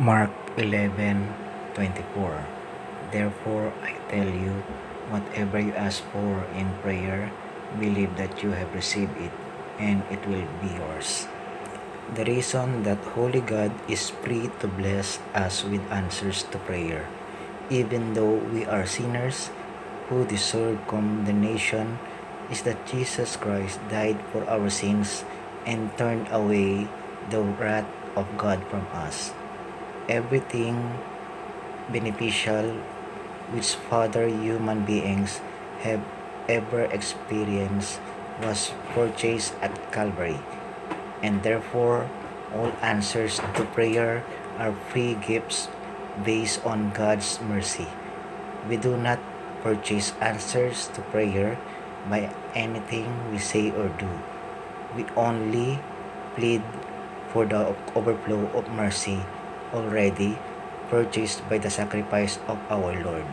Mark 11:24 Therefore I tell you, whatever you ask for in prayer, believe that you have received it, and it will be yours. The reason that Holy God is free to bless us with answers to prayer, even though we are sinners who deserve condemnation, is that Jesus Christ died for our sins and turned away the wrath of God from us. Everything beneficial which father human beings have ever experienced was purchased at Calvary, and therefore all answers to prayer are free gifts based on God's mercy. We do not purchase answers to prayer by anything we say or do. We only plead for the overflow of mercy already purchased by the sacrifice of our Lord.